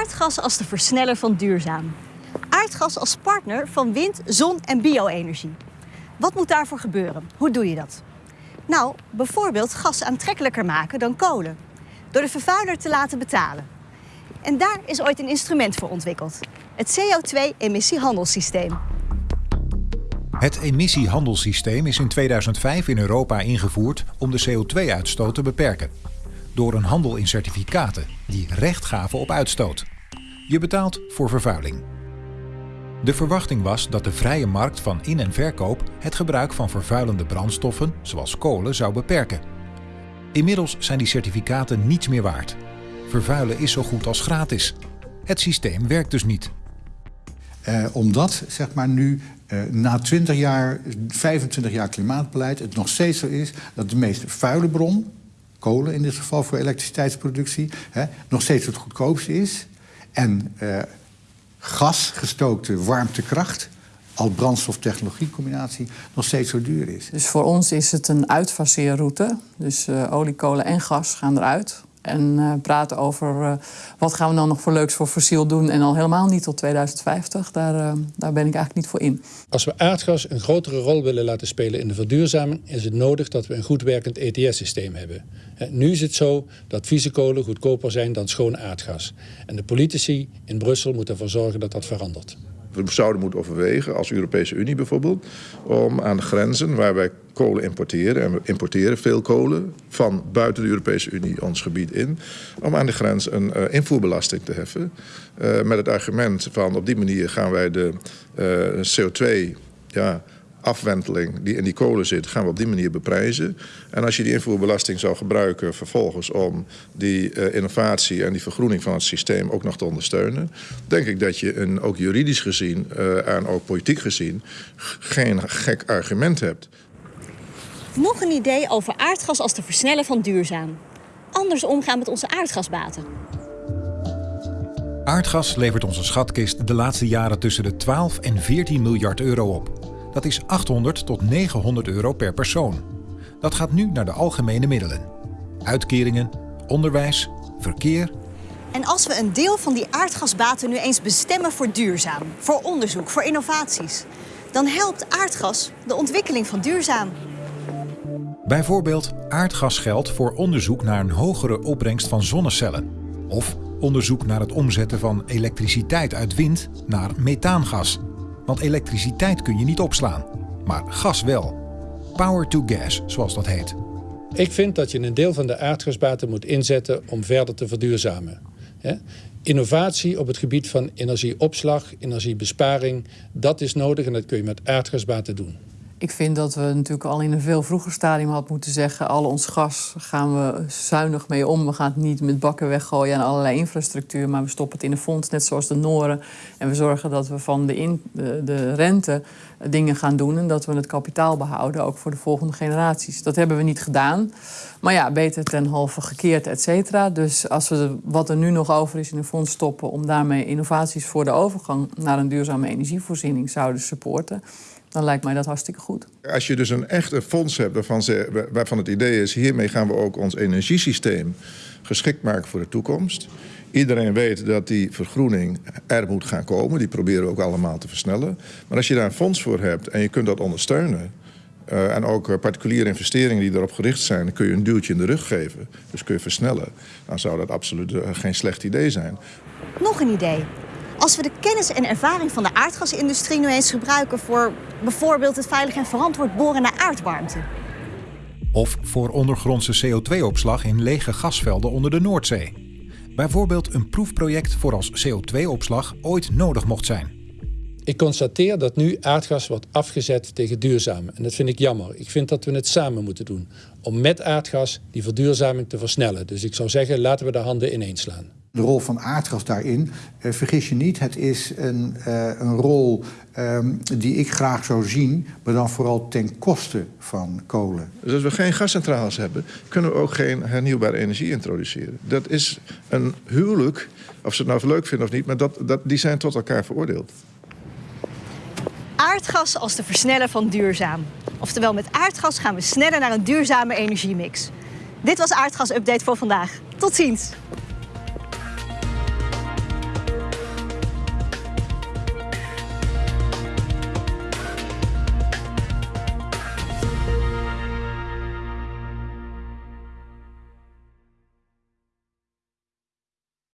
Aardgas als de versneller van duurzaam. Aardgas als partner van wind, zon en bio-energie. Wat moet daarvoor gebeuren? Hoe doe je dat? Nou, bijvoorbeeld gas aantrekkelijker maken dan kolen. Door de vervuiler te laten betalen. En daar is ooit een instrument voor ontwikkeld. Het CO2-emissiehandelssysteem. Het emissiehandelssysteem is in 2005 in Europa ingevoerd om de CO2-uitstoot te beperken. Door een handel in certificaten die recht gaven op uitstoot. Je betaalt voor vervuiling. De verwachting was dat de vrije markt van in- en verkoop het gebruik van vervuilende brandstoffen, zoals kolen, zou beperken. Inmiddels zijn die certificaten niets meer waard. Vervuilen is zo goed als gratis. Het systeem werkt dus niet. Uh, omdat zeg maar, nu uh, na 20 jaar, 25 jaar klimaatbeleid het nog steeds zo is dat de meest vuile bron, kolen in dit geval voor elektriciteitsproductie, hè, nog steeds het goedkoopste is. En gasgestookte warmtekracht als brandstoftechnologiecombinatie nog steeds zo duur is. Dus voor ons is het een uitfaseerroute. Dus uh, olie, kolen en gas gaan eruit. En uh, praten over uh, wat gaan we dan nog voor leuks voor fossiel doen... en al helemaal niet tot 2050, daar, uh, daar ben ik eigenlijk niet voor in. Als we aardgas een grotere rol willen laten spelen in de verduurzaming... is het nodig dat we een goed werkend ETS-systeem hebben. Nu is het zo dat vieze kolen goedkoper zijn dan schoon aardgas. En de politici in Brussel moeten ervoor zorgen dat dat verandert. We zouden moeten overwegen, als Europese Unie bijvoorbeeld, om aan de grenzen waar wij kolen importeren, en we importeren veel kolen van buiten de Europese Unie ons gebied in, om aan de grens een uh, invoerbelasting te heffen. Uh, met het argument van op die manier gaan wij de uh, CO2 ja, afwenteling die in die kolen zit, gaan we op die manier beprijzen. En als je die invoerbelasting zou gebruiken vervolgens om die innovatie en die vergroening van het systeem ook nog te ondersteunen, denk ik dat je een, ook juridisch gezien en ook politiek gezien geen gek argument hebt. Nog een idee over aardgas als te versnellen van duurzaam. Anders omgaan met onze aardgasbaten. Aardgas levert onze schatkist de laatste jaren tussen de 12 en 14 miljard euro op. Dat is 800 tot 900 euro per persoon. Dat gaat nu naar de algemene middelen. Uitkeringen, onderwijs, verkeer. En als we een deel van die aardgasbaten nu eens bestemmen voor duurzaam, voor onderzoek, voor innovaties, dan helpt aardgas de ontwikkeling van duurzaam. Bijvoorbeeld aardgasgeld voor onderzoek naar een hogere opbrengst van zonnecellen. Of onderzoek naar het omzetten van elektriciteit uit wind naar methaangas. Want elektriciteit kun je niet opslaan, maar gas wel. Power to gas, zoals dat heet. Ik vind dat je een deel van de aardgasbaten moet inzetten om verder te verduurzamen. Innovatie op het gebied van energieopslag, energiebesparing, dat is nodig en dat kun je met aardgasbaten doen. Ik vind dat we natuurlijk al in een veel vroeger stadium hadden moeten zeggen... al ons gas gaan we zuinig mee om. We gaan het niet met bakken weggooien aan allerlei infrastructuur... maar we stoppen het in een fonds, net zoals de Noren. En we zorgen dat we van de, de, de rente dingen gaan doen... en dat we het kapitaal behouden, ook voor de volgende generaties. Dat hebben we niet gedaan. Maar ja, beter ten halve gekeerd, et cetera. Dus als we wat er nu nog over is in een fonds stoppen... om daarmee innovaties voor de overgang naar een duurzame energievoorziening zouden supporten dan lijkt mij dat hartstikke goed. Als je dus een echte fonds hebt waarvan, ze, waarvan het idee is... hiermee gaan we ook ons energiesysteem geschikt maken voor de toekomst... Iedereen weet dat die vergroening er moet gaan komen. Die proberen we ook allemaal te versnellen. Maar als je daar een fonds voor hebt en je kunt dat ondersteunen... Uh, en ook uh, particuliere investeringen die erop gericht zijn... dan kun je een duwtje in de rug geven. Dus kun je versnellen. Dan zou dat absoluut uh, geen slecht idee zijn. Nog een idee. Als we de kennis en ervaring van de aardgasindustrie nu eens gebruiken voor bijvoorbeeld het veilig en verantwoord boren naar aardwarmte. Of voor ondergrondse CO2-opslag in lege gasvelden onder de Noordzee. Bijvoorbeeld een proefproject voor als CO2-opslag ooit nodig mocht zijn. Ik constateer dat nu aardgas wordt afgezet tegen duurzaam. En dat vind ik jammer. Ik vind dat we het samen moeten doen. Om met aardgas die verduurzaming te versnellen. Dus ik zou zeggen, laten we de handen ineens slaan de rol van aardgas daarin. Uh, vergis je niet, het is een, uh, een rol um, die ik graag zou zien, maar dan vooral ten koste van kolen. Dus als we geen gascentrales hebben, kunnen we ook geen hernieuwbare energie introduceren. Dat is een huwelijk, of ze het nou leuk vinden of niet, maar dat, dat, die zijn tot elkaar veroordeeld. Aardgas als de versneller van duurzaam. Oftewel, met aardgas gaan we sneller naar een duurzame energiemix. Dit was Aardgas Update voor vandaag. Tot ziens!